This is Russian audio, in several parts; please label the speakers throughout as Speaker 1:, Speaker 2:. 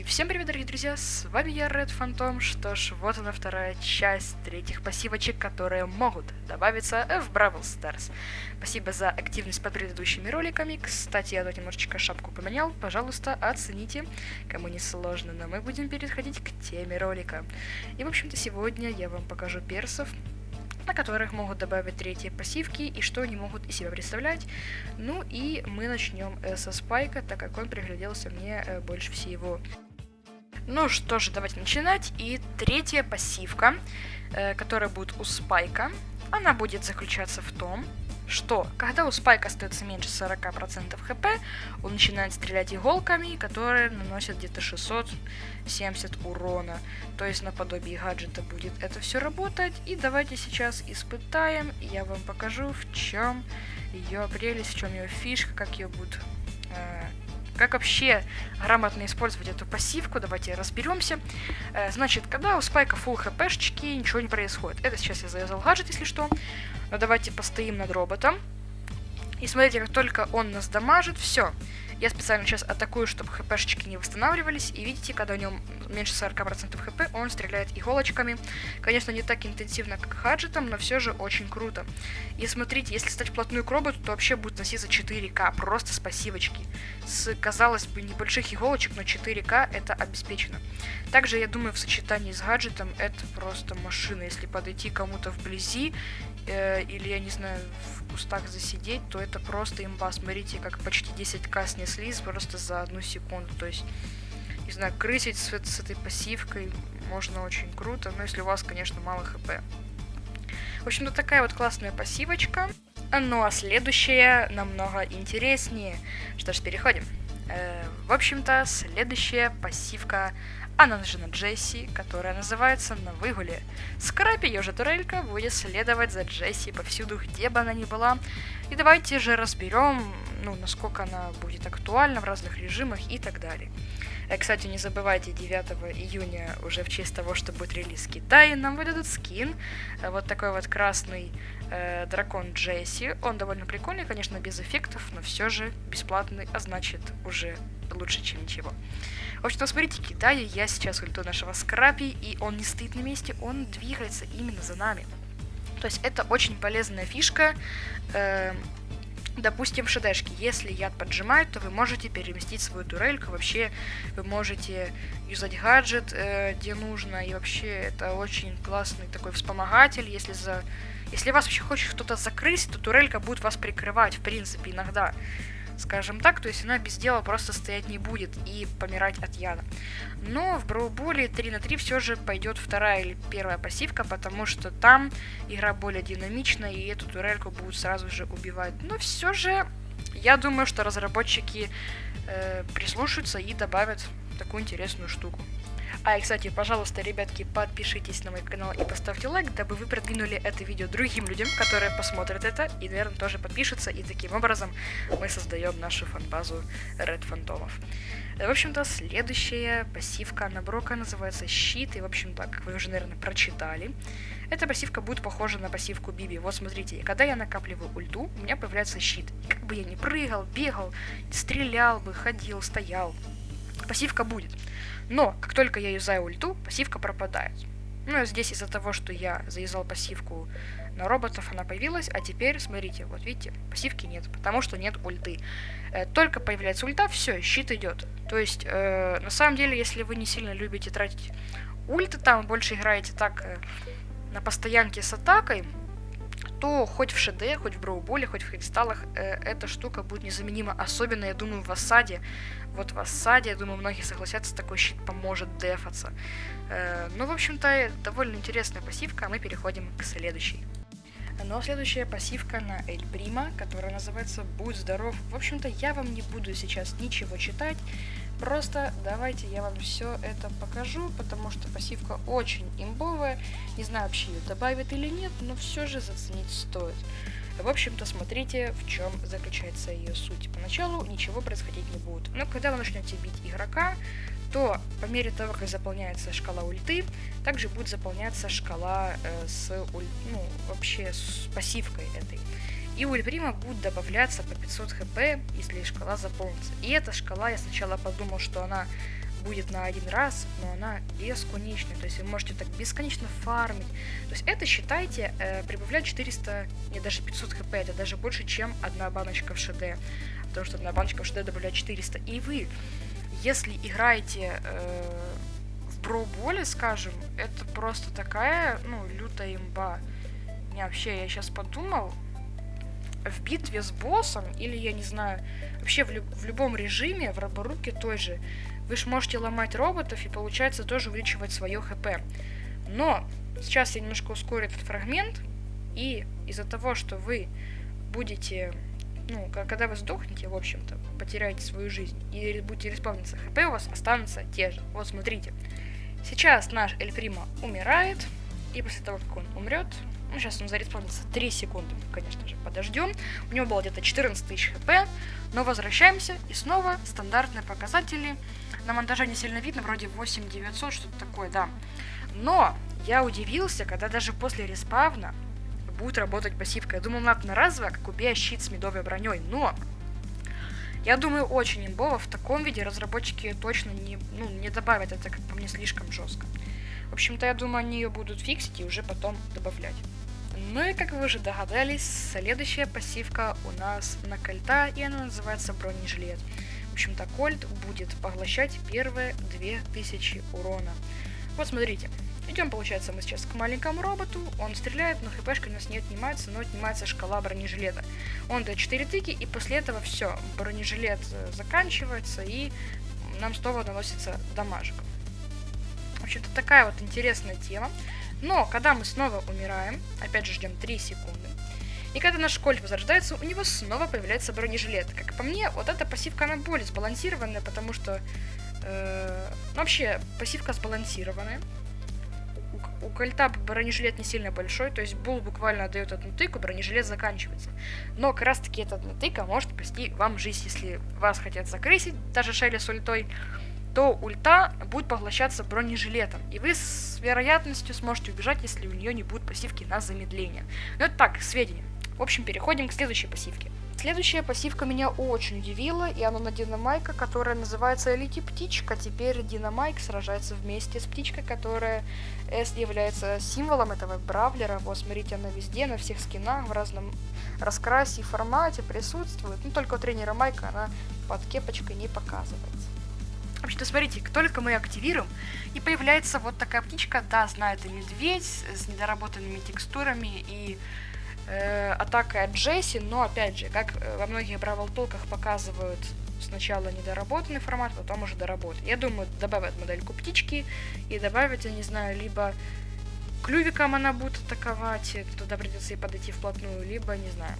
Speaker 1: И всем привет, дорогие друзья, с вами я, Red Phantom. Что ж, вот она вторая часть третьих пассивочек, которые могут добавиться в Бравл Stars. Спасибо за активность под предыдущими роликами. Кстати, я тут немножечко шапку поменял. Пожалуйста, оцените, кому не сложно, но мы будем переходить к теме ролика. И, в общем-то, сегодня я вам покажу персов, на которых могут добавить третьи пассивки и что они могут из себя представлять. Ну и мы начнем со Спайка, так как он пригляделся мне э, больше всего. Ну что же, давайте начинать. И третья пассивка, э, которая будет у Спайка, она будет заключаться в том, что когда у Спайка остается меньше 40% хп, он начинает стрелять иголками, которые наносят где-то 670 урона. То есть наподобие гаджета будет это все работать. И давайте сейчас испытаем, я вам покажу, в чем ее прелесть, в чем ее фишка, как ее будут э, как вообще грамотно использовать эту пассивку, давайте разберемся. Э, значит, когда у спайка full хпшечки, ничего не происходит. Это сейчас я завязал гаджет, если что. Но давайте постоим над роботом. И смотрите, как только он нас дамажит, все. Я специально сейчас атакую, чтобы хпшечки не восстанавливались. И видите, когда у него меньше 40% хп, он стреляет иголочками. Конечно, не так интенсивно, как хаджетом, но все же очень круто. И смотрите, если стать вплотную к роботу, то вообще будет носиться 4К, просто с пассивочки. С, казалось бы, небольших иголочек, но 4К это обеспечено. Также, я думаю, в сочетании с гаджетом это просто машина. Если подойти кому-то вблизи, э, или, я не знаю, в кустах засидеть, то это просто имба. Смотрите, как почти 10к снеслись просто за одну секунду. То есть, не знаю, крысить с, с этой пассивкой можно очень круто, но если у вас, конечно, мало хп. В общем-то, такая вот классная пассивочка. Ну а следующая намного интереснее. Что ж, переходим. Э, в общем-то, следующая пассивка она нужна Джесси, которая называется «На выгуле». Скрапи, ее же турелька, будет следовать за Джесси повсюду, где бы она ни была. И давайте же разберем, ну, насколько она будет актуальна в разных режимах и так далее. Э, кстати, не забывайте, 9 июня, уже в честь того, что будет релиз в Китае, нам выдадут скин. Э, вот такой вот красный э, дракон Джесси. Он довольно прикольный, конечно, без эффектов, но все же бесплатный, а значит уже лучше, чем ничего. В общем-то, смотрите, кидаю я сейчас ульту нашего скрапи, и он не стоит на месте, он двигается именно за нами. То есть это очень полезная фишка. Э, допустим, в шедешке, если яд поджимает, то вы можете переместить свою турельку, вообще вы можете юзать гаджет, э, где нужно, и вообще это очень классный такой вспомогатель, если за... Если вас вообще хочет кто-то закрыть, то турелька будет вас прикрывать, в принципе, иногда скажем так, то есть она без дела просто стоять не будет и помирать от яда. Но в Броуболе 3 на 3 все же пойдет вторая или первая пассивка, потому что там игра более динамичная, и эту турельку будут сразу же убивать. Но все же, я думаю, что разработчики э, прислушаются и добавят такую интересную штуку. А, и, кстати, пожалуйста, ребятки, подпишитесь на мой канал и поставьте лайк, дабы вы продвинули это видео другим людям, которые посмотрят это и, наверное, тоже подпишутся. И таким образом мы создаем нашу фанбазу Red Фантомов. В общем-то, следующая пассивка на Брока называется Щит. И, в общем-то, как вы уже, наверное, прочитали, эта пассивка будет похожа на пассивку Биби. Вот смотрите, когда я накапливаю ульту, у меня появляется щит. И как бы я ни прыгал, бегал, стрелял бы, ходил, стоял, пассивка будет. Но, как только я юзаю ульту, пассивка пропадает. Ну, здесь из-за того, что я завязал пассивку на роботов, она появилась, а теперь, смотрите, вот видите, пассивки нет, потому что нет ульты. Э, только появляется ульта, все, щит идет. То есть, э, на самом деле, если вы не сильно любите тратить ульты, там больше играете так э, на постоянке с атакой, то хоть в ШД, хоть в Броуболе, хоть в кристаллах э, эта штука будет незаменима. Особенно, я думаю, в осаде. Вот в осаде, я думаю, многие согласятся, такой щит поможет дефаться. Э, ну, в общем-то, довольно интересная пассивка, а мы переходим к следующей. Ну, а следующая пассивка на Эль Прима, которая называется «Будь здоров». В общем-то, я вам не буду сейчас ничего читать, Просто давайте я вам все это покажу, потому что пассивка очень имбовая. Не знаю, вообще ее добавят или нет, но все же заценить стоит. В общем-то, смотрите, в чем заключается ее суть. Поначалу ничего происходить не будет. Но когда вы начнете бить игрока, то по мере того, как заполняется шкала ульты, также будет заполняться шкала э, с, уль... ну, вообще с пассивкой этой. И у Эльприма будет добавляться по 500 хп, если шкала заполнится. И эта шкала, я сначала подумал, что она будет на один раз, но она бесконечная. То есть вы можете так бесконечно фармить. То есть это, считайте, э, прибавляет 400, не даже 500 хп. Это даже больше, чем одна баночка в ШД. Потому что одна баночка в ШД добавляет 400. И вы, если играете э, в броуболе, скажем, это просто такая, ну, лютая имба. Не, вообще, я сейчас подумал, в битве с боссом, или, я не знаю, вообще в, лю в любом режиме, в роборуке той же, вы же можете ломать роботов и, получается, тоже увеличивать свое хп. Но сейчас я немножко ускорю этот фрагмент, и из-за того, что вы будете, ну, когда вы сдохнете, в общем-то, потеряете свою жизнь и будете респавниться, хп у вас останутся те же. Вот смотрите. Сейчас наш Эль Прима умирает, и после того, как он умрет, ну, сейчас он зареспавнится 3 секунды, конечно же, подождем. У него было где-то 14 тысяч хп, но возвращаемся, и снова стандартные показатели на монтаже не сильно видно, вроде 8900, что-то такое, да. Но я удивился, когда даже после респавна будет работать пассивка. Я думал, надо на разово, как убей щит с медовой броней, но я думаю, очень имбово в таком виде разработчики точно не, ну, не добавят это, как по мне, слишком жестко. В общем-то, я думаю, они ее будут фиксить и уже потом добавлять. Ну и как вы уже догадались, следующая пассивка у нас на кольта, и она называется бронежилет общем-то, Кольт будет поглощать первые 2000 урона. Вот смотрите. Идем, получается, мы сейчас к маленькому роботу. Он стреляет, но хпшка у нас не отнимается, но отнимается шкала бронежилета. Он дает 4 тыки, и после этого все. Бронежилет э, заканчивается, и нам снова наносится дамажик. В общем-то, такая вот интересная тема. Но, когда мы снова умираем, опять же ждем 3 секунды, и когда наш Кольт возрождается, у него снова появляется бронежилет. Как по мне, вот эта пассивка, она более сбалансированная, потому что... Э, вообще, пассивка сбалансированная. У, у Кольта бронежилет не сильно большой, то есть Бул буквально дает одну тыку, бронежилет заканчивается. Но как раз таки эта одна тыка может спасти вам жизнь, если вас хотят закрысить, даже Шелли с ультой, то ульта будет поглощаться бронежилетом, и вы с вероятностью сможете убежать, если у нее не будет пассивки на замедление. Ну это так, сведения. В общем, переходим к следующей пассивке. Следующая пассивка меня очень удивила, и она на Динамайка, которая называется Лети Птичка. Теперь Динамайк сражается вместе с птичкой, которая является символом этого бравлера. Вот, смотрите, она везде, на всех скинах, в разном раскрасе и формате присутствует. Ну, только у тренера Майка она под кепочкой не показывается. В общем-то, смотрите, только мы активируем, и появляется вот такая птичка. Да, знаю, это медведь с недоработанными текстурами и э, атака от Джесси, но опять же, как э, во многих Бравл Толках показывают сначала недоработанный формат, потом уже доработать. Я думаю, добавят модельку птички и добавят, я не знаю, либо клювиком она будет атаковать, туда придется ей подойти вплотную, либо, не знаю.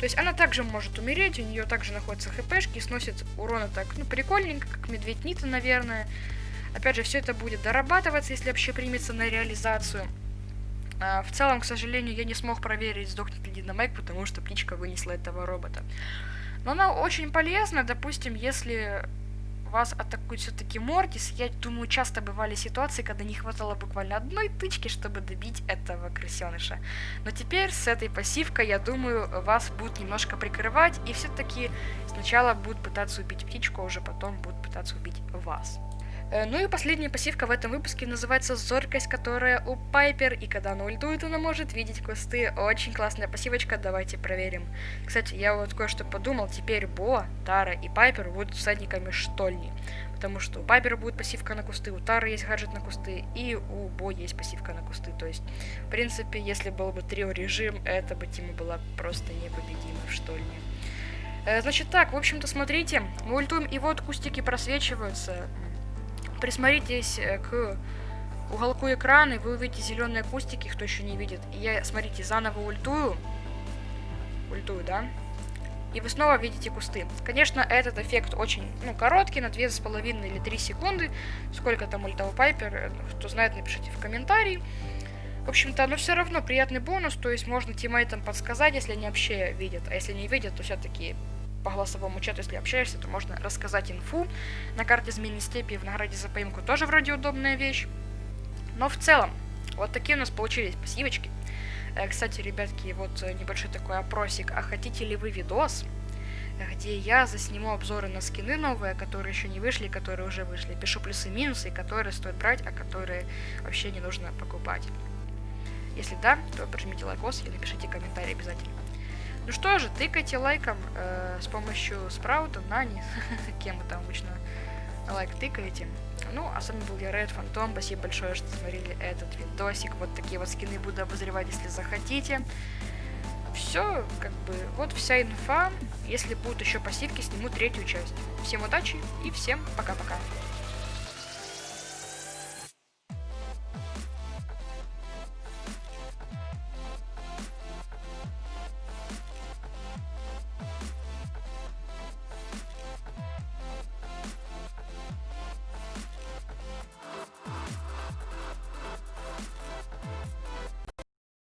Speaker 1: То есть она также может умереть, у нее также находятся хпшки, сносит урона так, ну, прикольненько, как медведь Нита, наверное. Опять же, все это будет дорабатываться, если вообще примется на реализацию. А, в целом, к сожалению, я не смог проверить, сдохнет ли Динамайк, потому что птичка вынесла этого робота. Но она очень полезна, допустим, если вас атакует все-таки Мортис, я думаю, часто бывали ситуации, когда не хватало буквально одной тычки, чтобы добить этого крысеныша. Но теперь с этой пассивкой, я думаю, вас будут немножко прикрывать, и все-таки сначала будут пытаться убить птичку, а уже потом будут пытаться убить вас. Э, ну и последняя пассивка в этом выпуске называется Зоркость, которая у Пайпер, и когда она ультует, она может видеть кусты. Очень классная пассивочка, давайте проверим. Кстати, я вот кое-что подумал, теперь Бо, Тара и Пайпер будут всадниками штольни. Потому что у Пайпера будет пассивка на кусты, у Тары есть гаджет на кусты, и у Бо есть пассивка на кусты. То есть, в принципе, если был бы трио режим, эта бы тема была просто непобедима в штольне. Э, значит так, в общем-то, смотрите, мы ультуем, и вот кустики просвечиваются присмотритесь э, к уголку экрана, и вы увидите зеленые кустики, кто еще не видит. И я, смотрите, заново ультую. Ультую, да? И вы снова видите кусты. Конечно, этот эффект очень, ну, короткий, на 2,5 или 3 секунды. Сколько там ультовый пайпер, э, кто знает, напишите в комментарии. В общем-то, но все равно приятный бонус, то есть можно тиммейтам подсказать, если они вообще видят. А если не видят, то все-таки по голосовому чату, если общаешься, то можно рассказать инфу. На карте змеиной степи в награде за поимку тоже вроде удобная вещь. Но в целом, вот такие у нас получились пассивочки. Э, кстати, ребятки, вот небольшой такой опросик. А хотите ли вы видос, где я засниму обзоры на скины новые, которые еще не вышли, которые уже вышли. Пишу плюсы и минусы, которые стоит брать, а которые вообще не нужно покупать. Если да, то прожмите лайкос и напишите комментарий обязательно. Ну что же, тыкайте лайком э, с помощью спраута, нани, кем вы там обычно лайк тыкаете. Ну, а с вами был я, Red Phantom. Спасибо большое, что смотрели этот видосик. Вот такие вот скины буду обозревать, если захотите. Все, как бы, вот вся инфа. Если будут еще пассивки, сниму третью часть. Всем удачи и всем пока-пока.